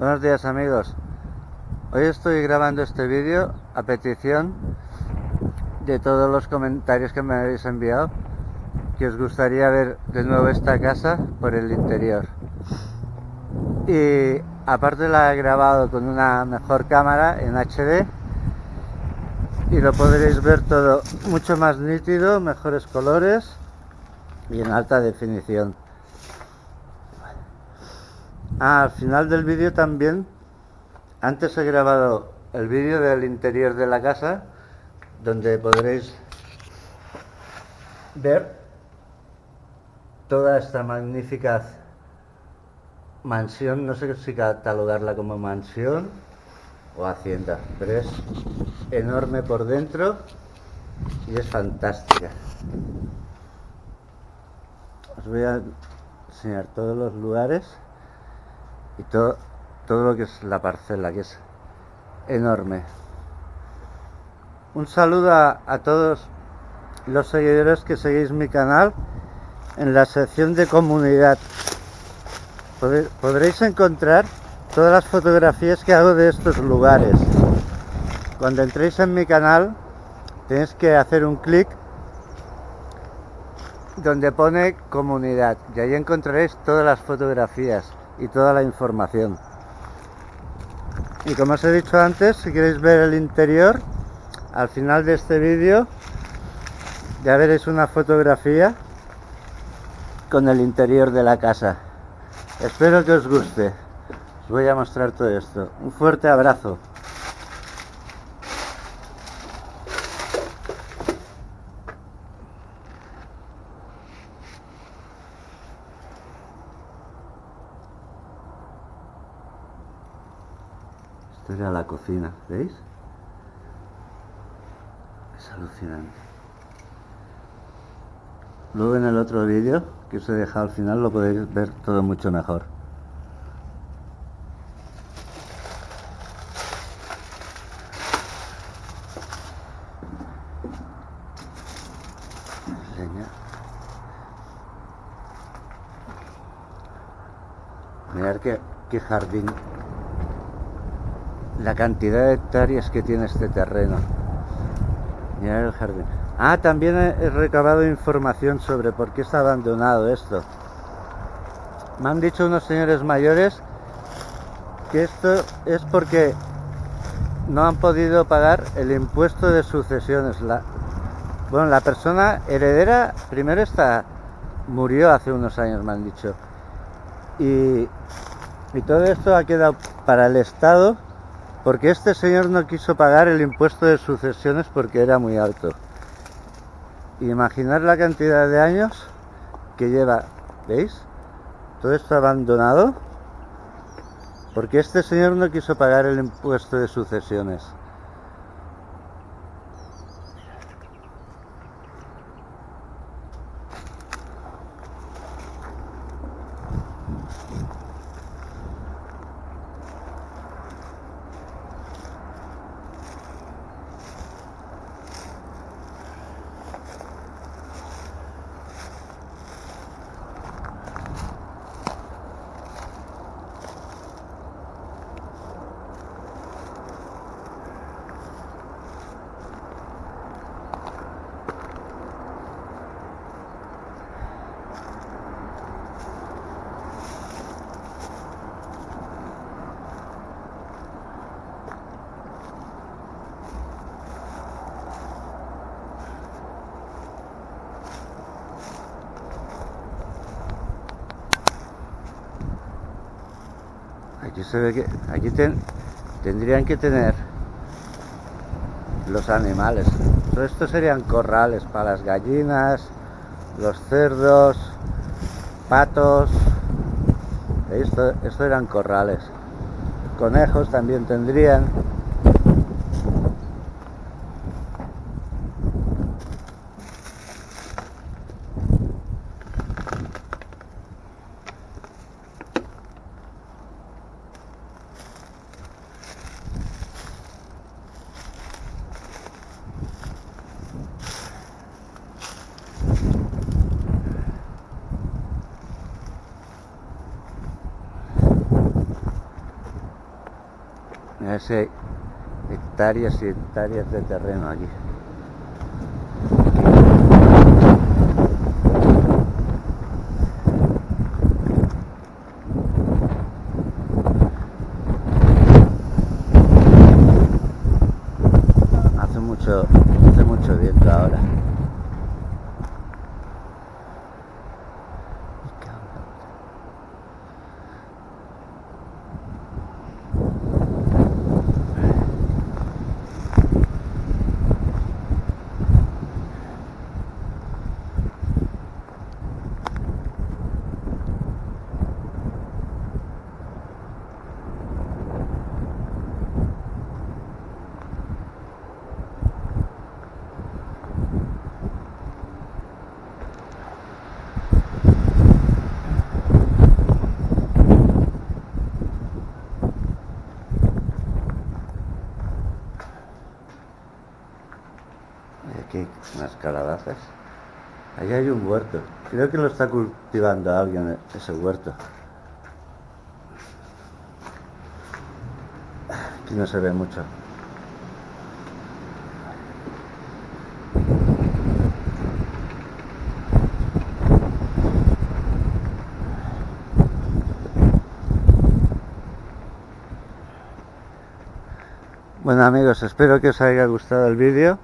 Buenos días amigos. Hoy estoy grabando este vídeo a petición de todos los comentarios que me habéis enviado que os gustaría ver de nuevo esta casa por el interior. Y aparte la he grabado con una mejor cámara en HD y lo podréis ver todo mucho más nítido, mejores colores y en alta definición. Ah, al final del vídeo también, antes he grabado el vídeo del interior de la casa, donde podréis ver toda esta magnífica mansión, no sé si catalogarla como mansión o hacienda, pero es enorme por dentro y es fantástica. Os voy a enseñar todos los lugares y todo, todo lo que es la parcela, que es enorme. Un saludo a, a todos los seguidores que seguís mi canal en la sección de comunidad. Podréis encontrar todas las fotografías que hago de estos lugares. Cuando entréis en mi canal tenéis que hacer un clic donde pone comunidad y ahí encontraréis todas las fotografías y toda la información. Y como os he dicho antes, si queréis ver el interior, al final de este vídeo ya veréis una fotografía con el interior de la casa. Espero que os guste. Os voy a mostrar todo esto. Un fuerte abrazo. Esto era la cocina, ¿veis? Es alucinante. Luego en el otro vídeo que os he dejado al final lo podéis ver todo mucho mejor. Mirad qué, qué jardín. La cantidad de hectáreas que tiene este terreno. El jardín. Ah, también he recabado información sobre por qué está abandonado esto. Me han dicho unos señores mayores que esto es porque no han podido pagar el impuesto de sucesiones. La, bueno, la persona heredera primero está murió hace unos años, me han dicho. Y todo esto ha quedado para el Estado porque este señor no quiso pagar el impuesto de sucesiones porque era muy alto. Imaginar la cantidad de años que lleva, ¿veis? Todo esto abandonado porque este señor no quiso pagar el impuesto de sucesiones. Aquí se ve que aquí tendrían que tener los animales. Esto serían corrales para las gallinas, los cerdos, patos. Esto eran corrales. Conejos también tendrían. Hay hectáreas y hectáreas de terreno aquí. Hace mucho, hace mucho viento ahora. Me cago en la puta. Y aquí unas calabazas. Ahí hay un huerto. Creo que lo está cultivando alguien ese huerto. Aquí no se ve mucho. Bueno amigos, espero que os haya gustado el vídeo.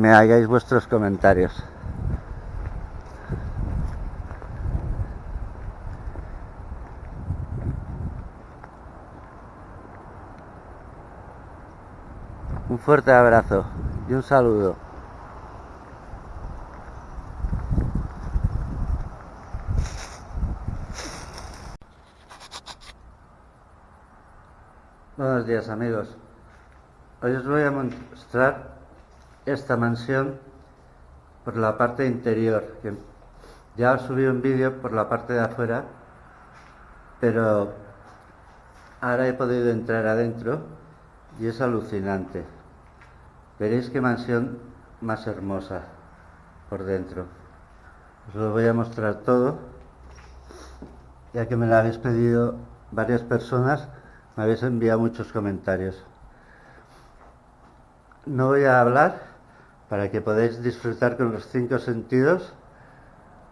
Me hagáis vuestros comentarios. Un fuerte abrazo y un saludo. Buenos días amigos. Hoy os voy a mostrar esta mansión por la parte interior. Que ya subí un vídeo por la parte de afuera, pero ahora he podido entrar adentro y es alucinante. Veréis qué mansión más hermosa por dentro. Os lo voy a mostrar todo, ya que me lo habéis pedido varias personas, me habéis enviado muchos comentarios. No voy a hablar para que podáis disfrutar con los cinco sentidos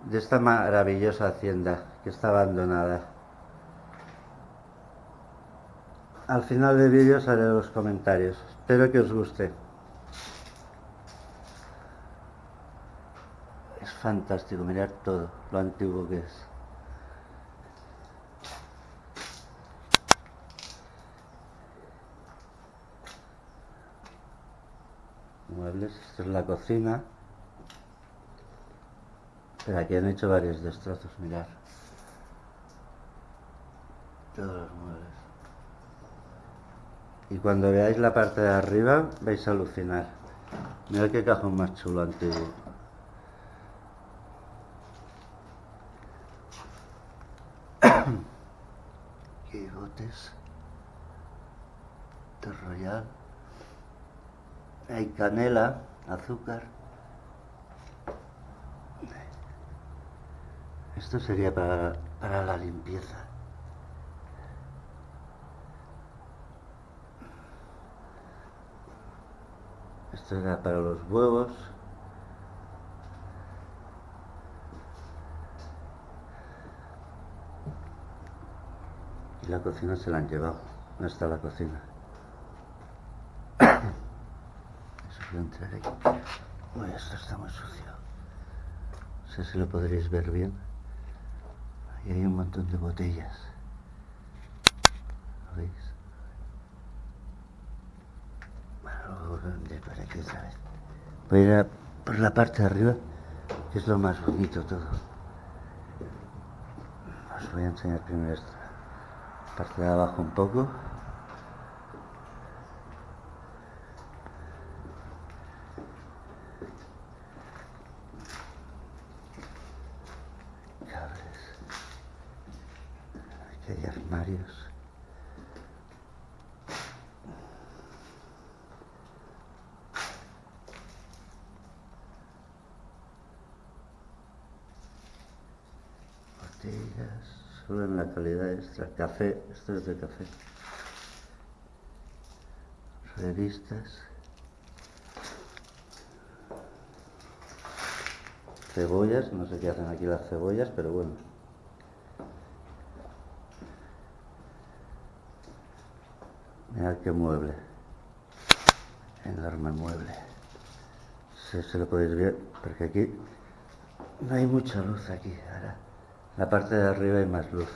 de esta maravillosa hacienda que está abandonada. Al final del vídeo os haré los comentarios. Espero que os guste. Es fantástico, mirar todo lo antiguo que es. Muebles, esta es la cocina. Pero aquí han hecho varios destrozos, mirar. Todos los muebles. Y cuando veáis la parte de arriba vais a alucinar. Mirad qué cajón más chulo antiguo. Qué botes. De Royal. Hay canela, azúcar. Esto sería para, para la limpieza. Esto era para los huevos. Y la cocina se la han llevado. No está la cocina. A entrar aquí. Uy, esto está muy sucio. No sé si lo podréis ver bien. Ahí hay un montón de botellas. ¿Lo veis? Bueno, vendré por aquí otra vez. Voy a ir a por la parte de arriba, que es lo más bonito todo. Os voy a enseñar primero esta parte de abajo un poco. Cables. Aquí hay armarios. Botellas, solo en la calidad extra. Café, esto es de café. revistas, cebollas, no sé qué hacen aquí las cebollas, pero bueno. Mirad qué mueble, enorme mueble. Si se lo podéis ver, porque aquí no hay mucha luz aquí. Ahora, la parte de arriba hay más luz.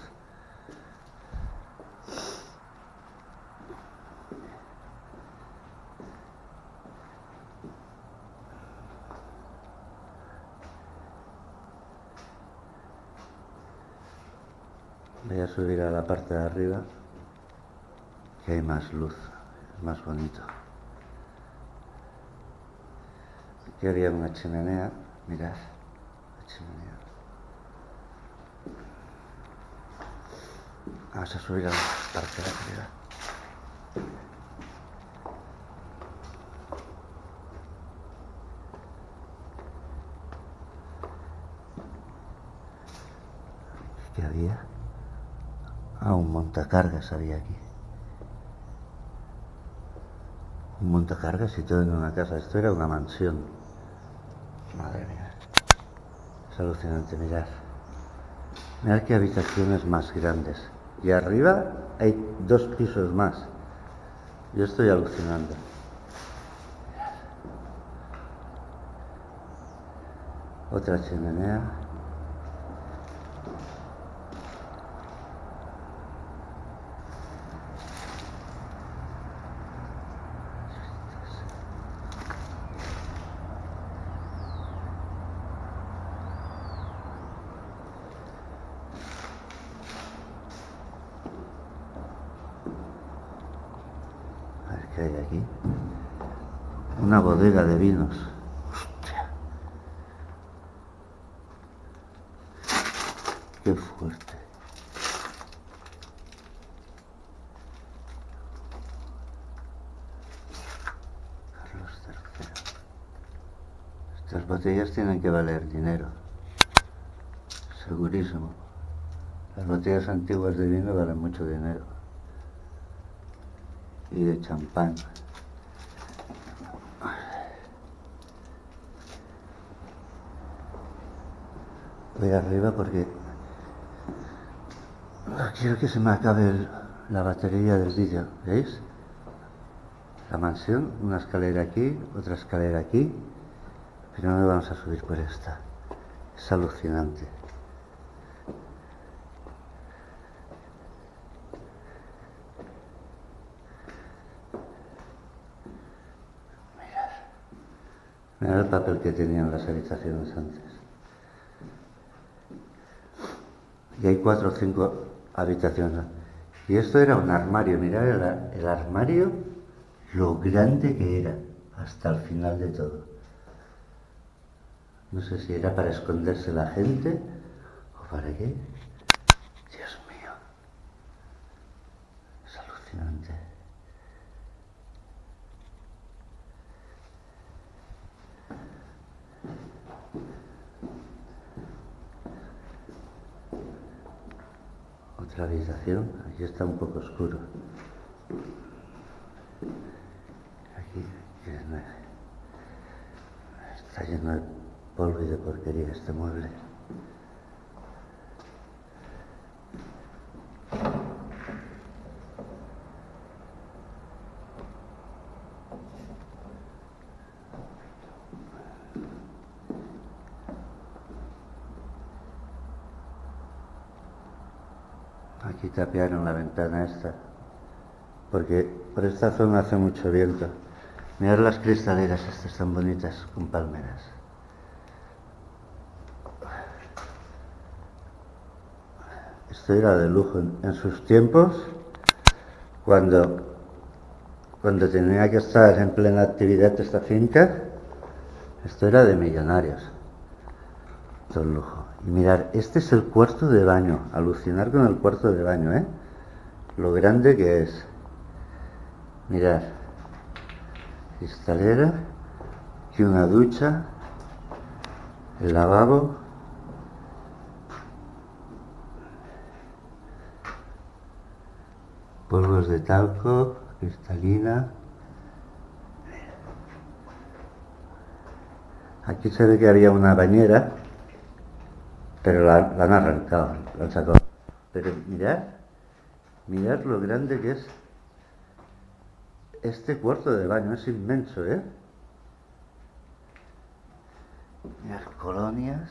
Voy a subir a la parte de arriba, que hay más luz, es más bonito. Aquí había una chimenea, mirad, la chimenea. Vamos a subir a la parte de arriba. ¿Qué había? Ah, un montacargas había aquí. Un montacargas todo en una casa. Esto era una mansión. Madre mía. Es alucinante, mirad. Mirad qué habitaciones más grandes. Y arriba hay dos pisos más. Yo estoy alucinando. Otra chimenea. A ver qué hay aquí. Una bodega de vinos. Hostia. Qué fuerte. Carlos III. Estas botellas tienen que valer dinero. Segurísimo. Las botellas antiguas de vino valen mucho dinero y de champán. Voy arriba porque quiero que se me acabe la batería del vídeo, ¿veis? La mansión, una escalera aquí, otra escalera aquí, pero no vamos a subir por esta. Es alucinante. Mira el papel que tenían las habitaciones antes. Y hay cuatro o cinco habitaciones. Y esto era un armario, mirad el, el armario, lo grande que era, hasta el final de todo. No sé si era para esconderse la gente o para qué. Dios mío. Es alucinante. Otra habitación, aquí está un poco oscuro. Aquí está lleno de polvo y de porquería este mueble. Tapiaron la ventana esta, porque por esta zona hace mucho viento. Mirad las cristaleras estas tan bonitas con palmeras. Esto era de lujo en, sus tiempos, cuando, cuando tenía que estar en plena actividad esta finca, esto era de millonarios. Todo lujo. Mirad, este es el cuarto de baño. Alucinar con el cuarto de baño, ¿eh? Lo grande que es. Mirad. Cristalera. Y una ducha. El lavabo. Polvos de talco. Cristalina. Aquí se ve que había una bañera pero la, la han arrancado, la han sacado. Pero mirad, mirad lo grande que es este cuarto de baño, es inmenso, ¿eh? Mirad, colonias.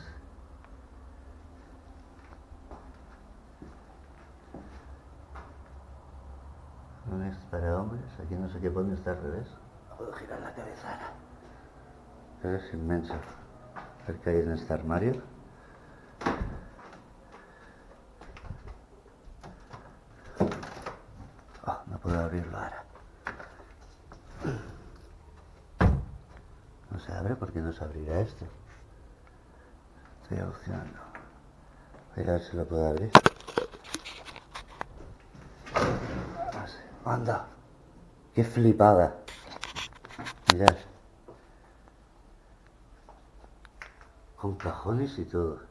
No es para hombres, aquí no sé qué pone, está al revés. No puedo girar la cabeza. Pero es inmenso. A ver qué hay en este armario. Oh, no puedo abrirlo ahora. No se abre porque no se abrirá esto. Estoy alucinando. Voy a ver si lo puedo abrir. No sé. Anda. Qué flipada. Mirad. Con cajones y todo.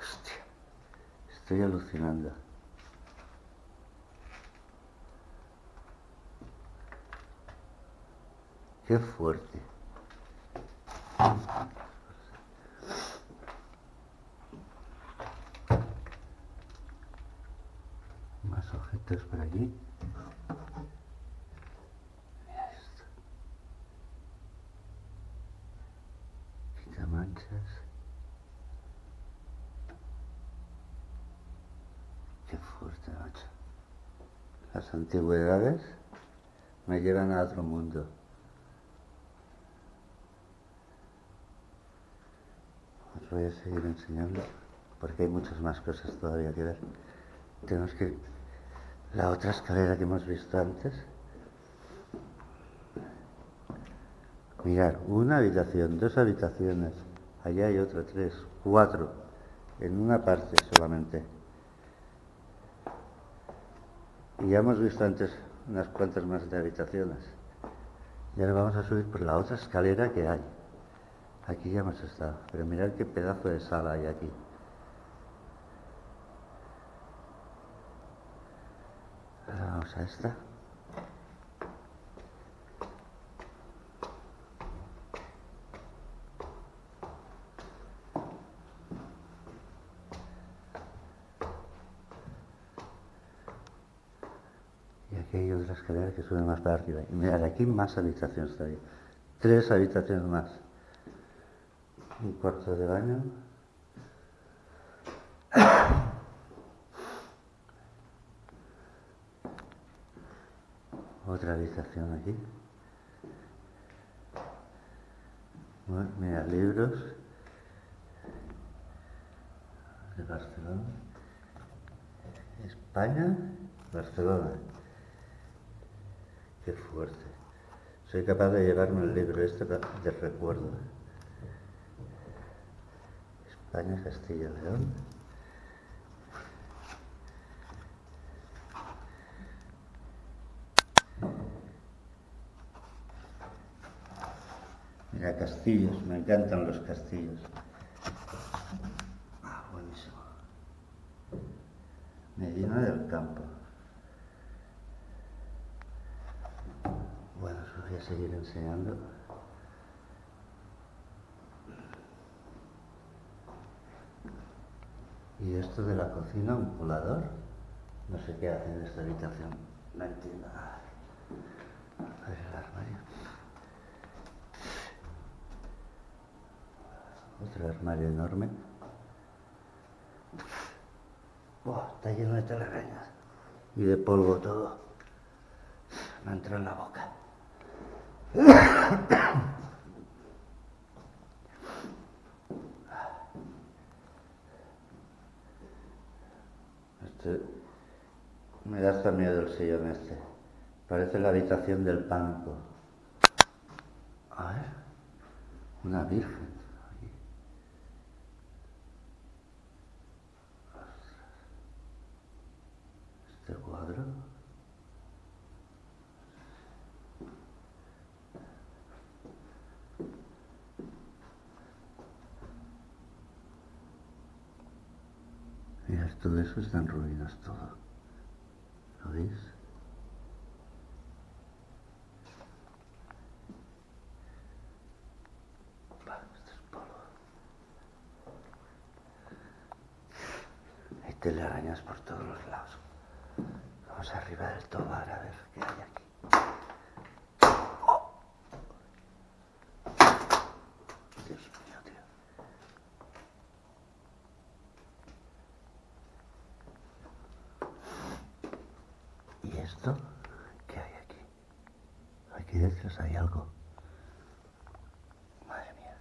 Hostia. Estoy alucinando. Qué fuerte. Más objetos por aquí. Mira esto. Quitamanchas. Qué fuerte, macho. Las antigüedades me llevan a otro mundo. Os voy a seguir enseñando porque hay muchas más cosas todavía que ver. Tenemos que... La otra escalera que hemos visto antes. Mirar, una habitación, dos habitaciones. Allá hay otra, tres, cuatro. En una parte solamente. Ya hemos visto antes unas cuantas más de habitaciones. Y ahora vamos a subir por la otra escalera que hay. Aquí ya hemos estado. Pero mirad qué pedazo de sala hay aquí. Ahora vamos a esta. Y aquí hay otra escalera que sube más para arriba. Y mirad, aquí más habitaciones todavía. Tres habitaciones más. Un cuarto de baño. Otra habitación aquí. Bueno, mira, libros de Barcelona. España, Barcelona. Qué fuerte. Soy capaz de llevarme el libro este de recuerdo. España, Castilla, León. Mira, castillos, me encantan los castillos. Ah, buenísimo. Medina del Campo. Bueno, os voy a seguir enseñando. Y esto de la cocina, un colador, no sé qué hace en esta habitación. No entiendo el armario. Otro armario enorme. Buah, está lleno de telarañas y de polvo todo. Me entra en la boca. Este, me da hasta miedo el sillón este. Parece la habitación del banco. A ver, una virgen. aquí. Este cuadro. Mirad, todo eso está en ruinas, todo. ¿Lo veis? Telarañas por todos los lados. Vamos arriba del tobar a ver qué hay aquí. ¡Oh! Dios mío, tío. ¿Y esto? ¿Qué hay aquí? Aquí detrás hay algo. Madre mía.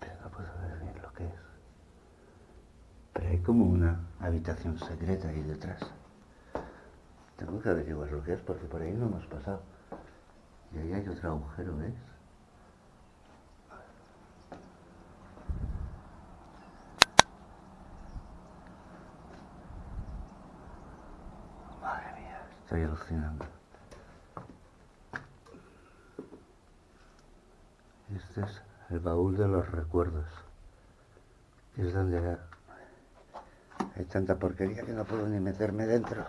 Pero no puedo ver bien lo que es. Pero hay como una habitación secreta ahí detrás. Tengo que averiguar lo que es porque por ahí no hemos pasado. Y ahí hay otro agujero, ¿ves? Madre mía, estoy alucinando. Este es el baúl de los recuerdos. Es donde hay tanta porquería que no puedo ni meterme dentro.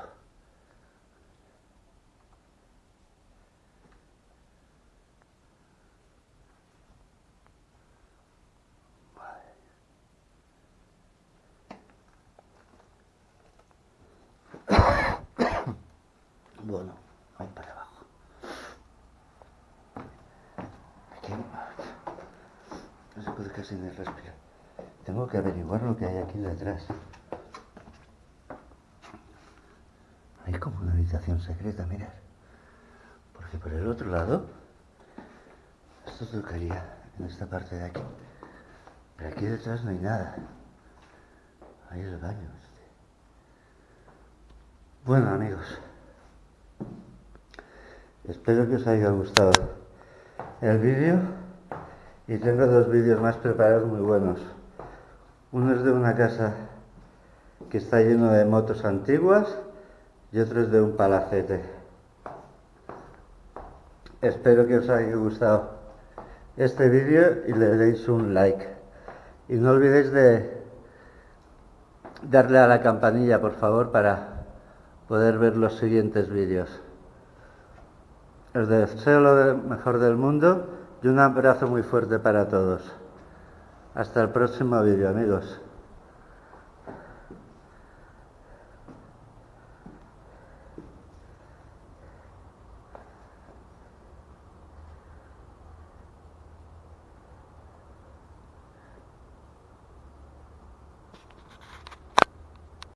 Bueno, voy para abajo. Aquí no se puede casi ni respirar. Tengo que averiguar lo que hay aquí detrás. Hay como una secreta, mirad. Porque por el otro lado, esto tocaría en esta parte de aquí. Pero aquí detrás no hay nada. Ahí es el baño este. Bueno amigos, espero que os haya gustado el vídeo y tengo dos vídeos más preparados muy buenos. Uno es de una casa que está lleno de motos antiguas y otro es de un palacete. Espero que os haya gustado este vídeo y le deis un like. Y no olvidéis de darle a la campanilla, por favor, para poder ver los siguientes vídeos. Os deseo lo mejor del mundo y un abrazo muy fuerte para todos. Hasta el próximo vídeo, amigos.